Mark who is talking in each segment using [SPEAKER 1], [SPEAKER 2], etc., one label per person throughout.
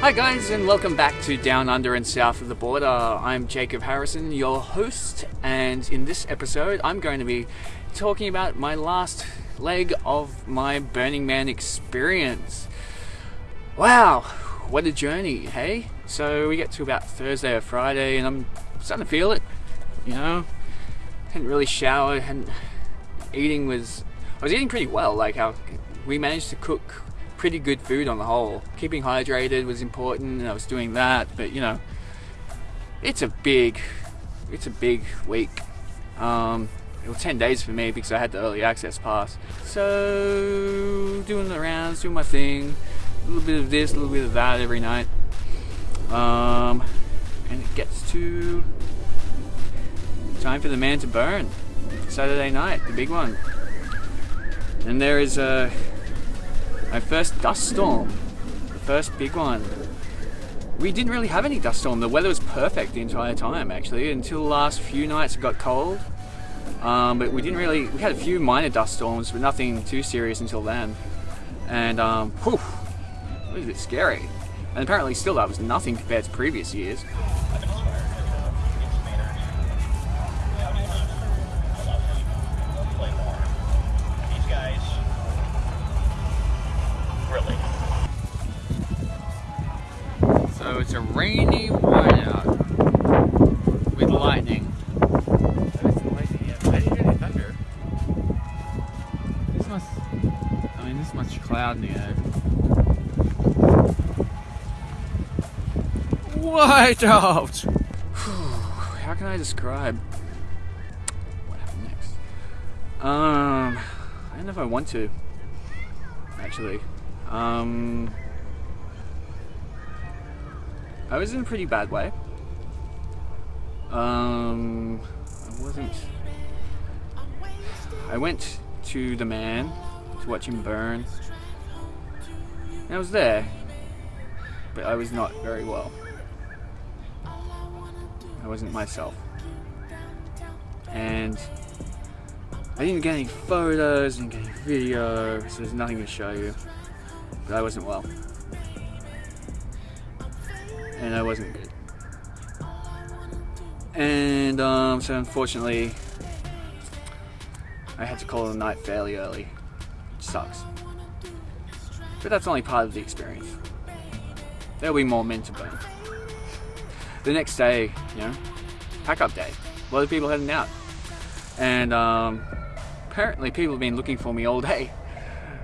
[SPEAKER 1] Hi guys and welcome back to Down Under and South of the Border. I'm Jacob Harrison, your host, and in this episode I'm going to be talking about my last leg of my Burning Man experience. Wow, what a journey, hey? So we get to about Thursday or Friday and I'm starting to feel it, you know? Hadn't really showered, hadn't eating was I was eating pretty well, like how we managed to cook pretty good food on the whole. Keeping hydrated was important, and I was doing that. But you know, it's a big, it's a big week. Um, it was 10 days for me because I had the early access pass. So doing the rounds, doing my thing, a little bit of this, a little bit of that every night. Um, and it gets to time for the man to burn. Saturday night, the big one. And there is a my first dust storm, the first big one. We didn't really have any dust storm. The weather was perfect the entire time, actually, until the last few nights it got cold. Um, but we didn't really. We had a few minor dust storms, but nothing too serious until then. And um, whew, it was a bit scary. And apparently, still that was nothing compared to previous years. Cloud in the air. Whiteout! How can I describe what happened next? Um, I don't know if I want to, actually. Um, I was in a pretty bad way. Um, I wasn't. I went to the man to watch him burn. And I was there, but I was not very well. I wasn't myself. And I didn't get any photos, didn't get any video, so there's nothing to show you. But I wasn't well. And I wasn't good. And um, so unfortunately, I had to call it a night fairly early. Which sucks. But that's only part of the experience. There'll be more men to burn. The next day, you know, pack up day. A lot of people heading out. And um, apparently people have been looking for me all day.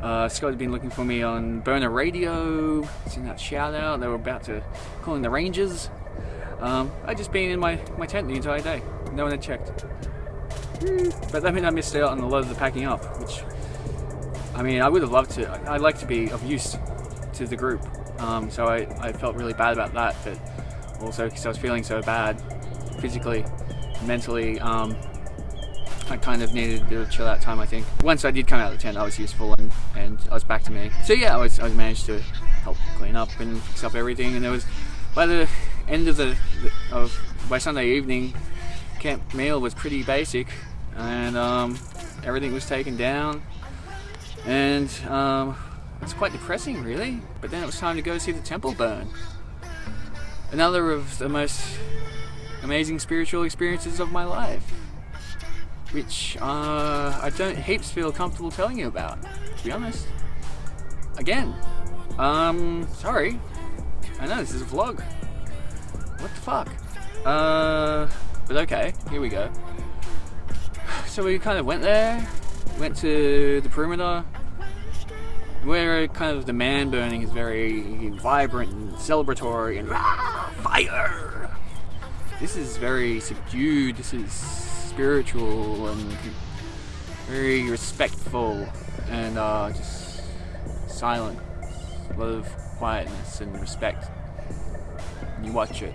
[SPEAKER 1] Uh, Scott had been looking for me on Burner Radio, sending that shout out. They were about to call in the Rangers. Um, I'd just been in my, my tent the entire day. No one had checked. But that meant I missed out on a lot of the packing up, which, I mean, I would have loved to. I'd like to be of use to the group. Um, so I, I felt really bad about that, but also because I was feeling so bad physically, mentally, um, I kind of needed a bit of chill out time, I think. Once I did come out of the tent, I was useful and, and I was back to me. So yeah, I was, I was managed to help clean up and fix up everything. And there was, by the end of the, the of, by Sunday evening, camp meal was pretty basic and um, everything was taken down. And um, it's quite depressing, really. But then it was time to go see the temple burn. Another of the most amazing spiritual experiences of my life which uh, I don't heaps feel comfortable telling you about, to be honest. Again, um, sorry. I know this is a vlog. What the fuck? Uh, but okay, here we go. So we kind of went there, went to the perimeter, where kind of the man burning is very vibrant and celebratory and ah, fire. This is very subdued. This is spiritual and very respectful and uh, just silent. A lot of quietness and respect. You watch it.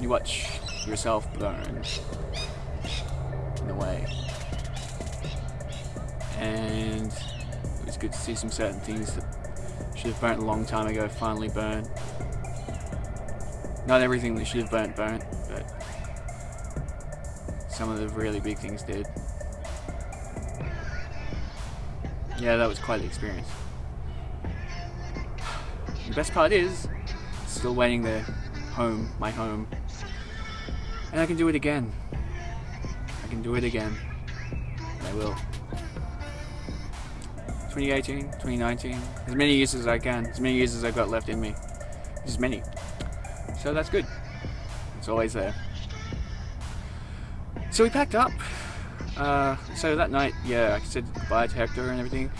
[SPEAKER 1] You watch yourself burn in a way. And it was good to see some certain things that should have burnt a long time ago finally burn. Not everything that should have burnt burnt, but some of the really big things did. Yeah, that was quite the experience. The best part is, still waiting there, home, my home. And I can do it again. I can do it again. And I will. 2018, 2019, as many years as I can, as many years as I've got left in me. As many. So that's good. It's always there. So we packed up. Uh, so that night, yeah, I said goodbye to Hector and everything.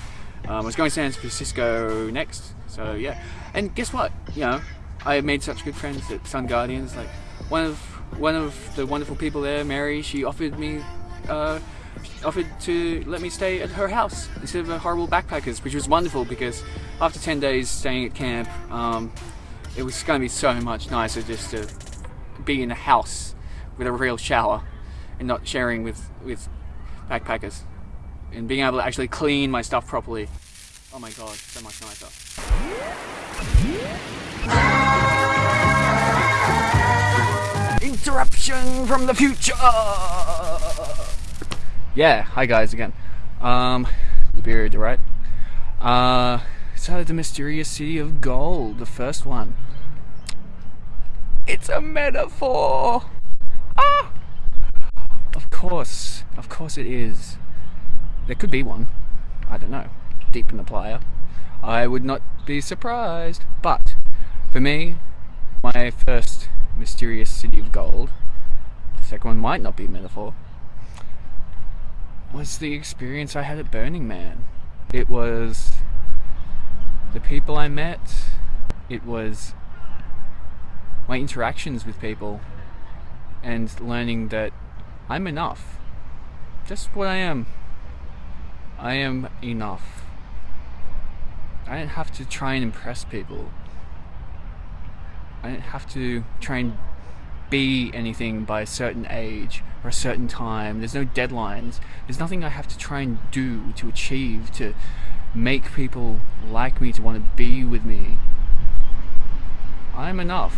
[SPEAKER 1] Um, I was going to San Francisco next, so yeah. And guess what? You know, I made such good friends at Sun Guardians. Like one of one of the wonderful people there, Mary, she offered me uh, offered to let me stay at her house instead of a horrible backpackers, which was wonderful because after 10 days staying at camp, um, it was going to be so much nicer just to be in a house with a real shower and not sharing with, with backpackers and being able to actually clean my stuff properly. Oh my god, so much nicer. Interruption from the future! Yeah, hi guys again. Um, the beard, right? Uh, so the mysterious city of gold, the first one. It's a metaphor! Ah! Of course, of course it is. There could be one. I don't know. Deep in the playa. I would not be surprised. But, for me, my first mysterious city of gold, the second one might not be a metaphor, was the experience I had at Burning Man. It was the people I met, it was my interactions with people, and learning that I'm enough. Just what I am. I am enough. I don't have to try and impress people. I don't have to try and be anything by a certain age or a certain time. There's no deadlines. There's nothing I have to try and do to achieve to make people like me, to want to be with me. I'm enough.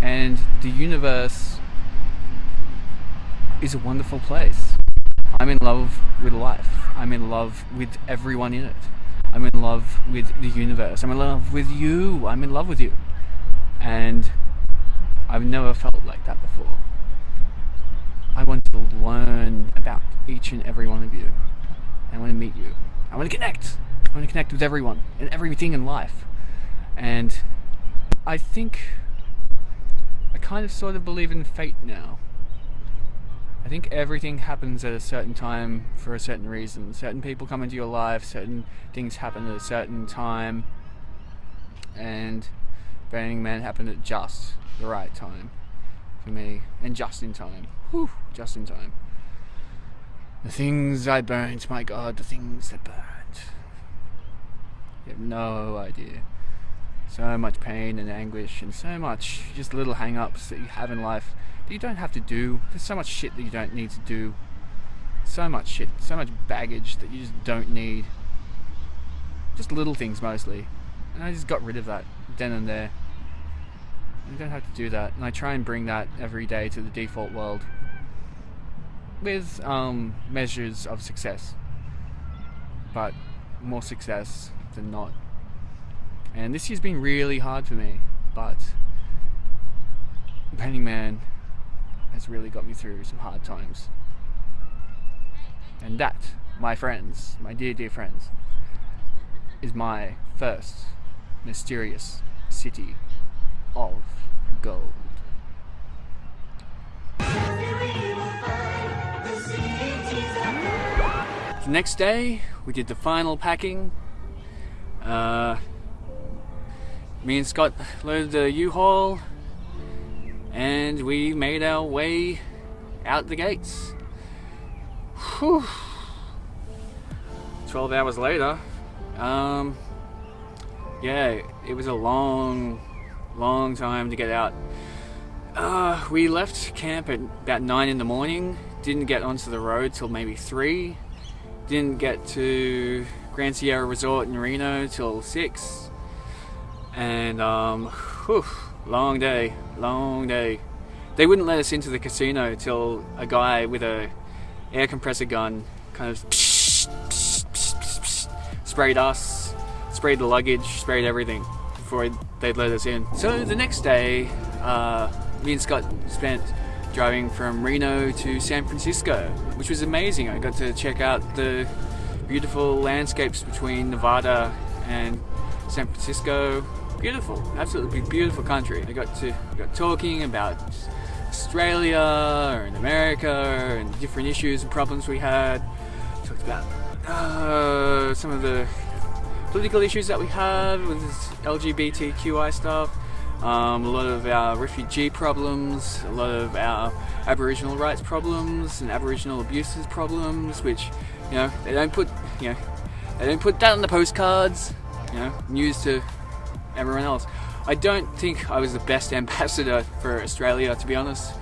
[SPEAKER 1] And the universe is a wonderful place. I'm in love with life. I'm in love with everyone in it. I'm in love with the universe. I'm in love with you. I'm in love with you. And I've never felt like that before. I want to learn about each and every one of you. I want to meet you. I want to connect. I want to connect with everyone and everything in life. And I think I kind of sort of believe in fate now. I think everything happens at a certain time for a certain reason. Certain people come into your life, certain things happen at a certain time, and Burning Man happened at just the right time for me, and just in time. Whew, just in time. The things I burnt, my god, the things that burnt. You have no idea. So much pain and anguish, and so much just little hang ups that you have in life that you don't have to do. There's so much shit that you don't need to do. So much shit, so much baggage that you just don't need. Just little things mostly. And I just got rid of that then and there. You don't have to do that. And I try and bring that every day to the default world with um, measures of success. But more success than not. And this year's been really hard for me, but Burning Man has really got me through some hard times. And that, my friends, my dear, dear friends, is my first mysterious city of gold. The next day, we did the final packing. Uh, me and Scott loaded the U-Haul and we made our way out the gates. Whew. 12 hours later, um, yeah, it was a long, long time to get out. Uh, we left camp at about 9 in the morning, didn't get onto the road till maybe 3, didn't get to Grand Sierra Resort in Reno till 6, and um, whew, long day, long day. They wouldn't let us into the casino till a guy with a air compressor gun kind of sprayed us sprayed the luggage, sprayed everything before they'd let us in. So the next day, uh, me and Scott spent driving from Reno to San Francisco, which was amazing. I got to check out the beautiful landscapes between Nevada and San Francisco. Beautiful, absolutely beautiful country. I got to got talking about Australia and America and different issues and problems we had. Talked about uh, some of the political issues that we have with LGBTQI stuff. Um, a lot of our refugee problems, a lot of our Aboriginal rights problems and Aboriginal abuses problems, which you know they don't put you know they don't put that on the postcards, you know, news to everyone else. I don't think I was the best ambassador for Australia, to be honest.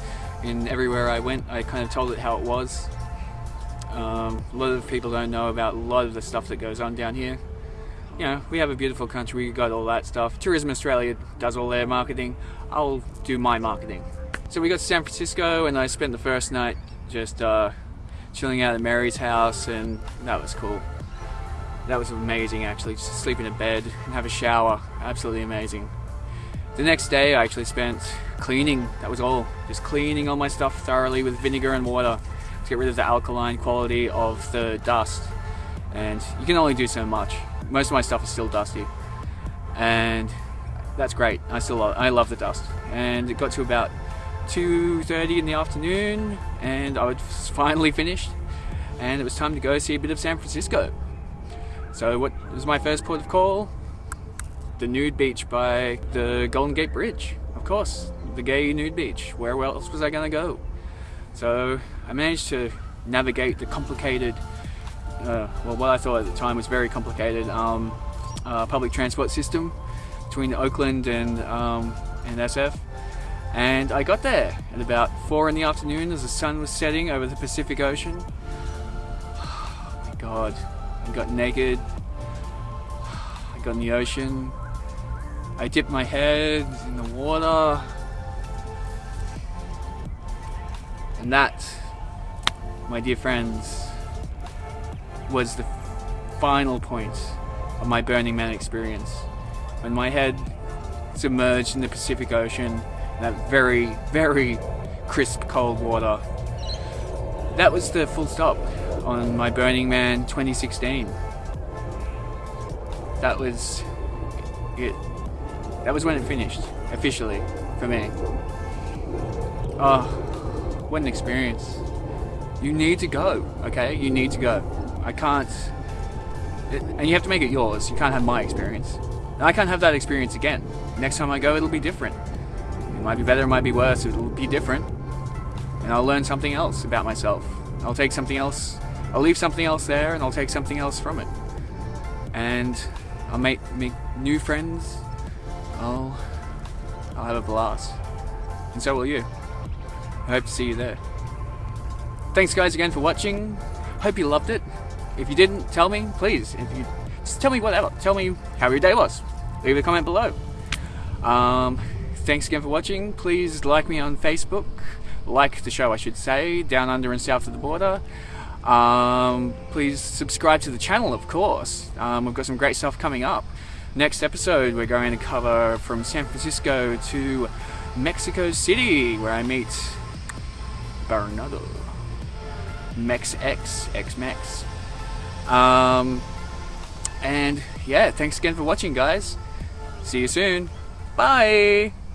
[SPEAKER 1] In everywhere I went, I kind of told it how it was. Um, a lot of people don't know about a lot of the stuff that goes on down here you know, we have a beautiful country, we got all that stuff. Tourism Australia does all their marketing. I'll do my marketing. So we got to San Francisco and I spent the first night just uh, chilling out at Mary's house and that was cool. That was amazing actually, just sleep in a bed and have a shower. Absolutely amazing. The next day I actually spent cleaning, that was all. Just cleaning all my stuff thoroughly with vinegar and water to get rid of the alkaline quality of the dust. And you can only do so much most of my stuff is still dusty, and that's great. I still love, I love the dust. And it got to about 2:30 in the afternoon, and I was finally finished, and it was time to go see a bit of San Francisco. So what was my first port of call? The nude beach by the Golden Gate Bridge, of course, the gay nude beach. Where else was I going to go? So I managed to navigate the complicated uh, well, what I thought at the time was very complicated um, uh, public transport system between Oakland and, um, and SF. And I got there at about 4 in the afternoon as the sun was setting over the Pacific Ocean. Oh my god, I got naked. I got in the ocean. I dipped my head in the water. And that, my dear friends, was the final point of my Burning Man experience. When my head submerged in the Pacific Ocean, that very, very crisp cold water. That was the full stop on my Burning Man 2016. That was it. That was when it finished, officially, for me. Oh, what an experience. You need to go, okay? You need to go. I can't, it, and you have to make it yours. You can't have my experience. And I can't have that experience again. Next time I go, it'll be different. It might be better, it might be worse, it'll be different. And I'll learn something else about myself. I'll take something else, I'll leave something else there and I'll take something else from it. And I'll make, make new friends. I'll, I'll have a blast. And so will you. I hope to see you there. Thanks guys again for watching. Hope you loved it. If you didn't, tell me, please. If you just tell me whatever. Tell me how your day was. Leave a comment below. Um, thanks again for watching. Please like me on Facebook. Like the show, I should say, down under and south of the border. Um, please subscribe to the channel, of course. Um, we've got some great stuff coming up. Next episode, we're going to cover from San Francisco to Mexico City, where I meet Bernardo. Mex X, X Mex. Um, and yeah, thanks again for watching, guys. See you soon. Bye.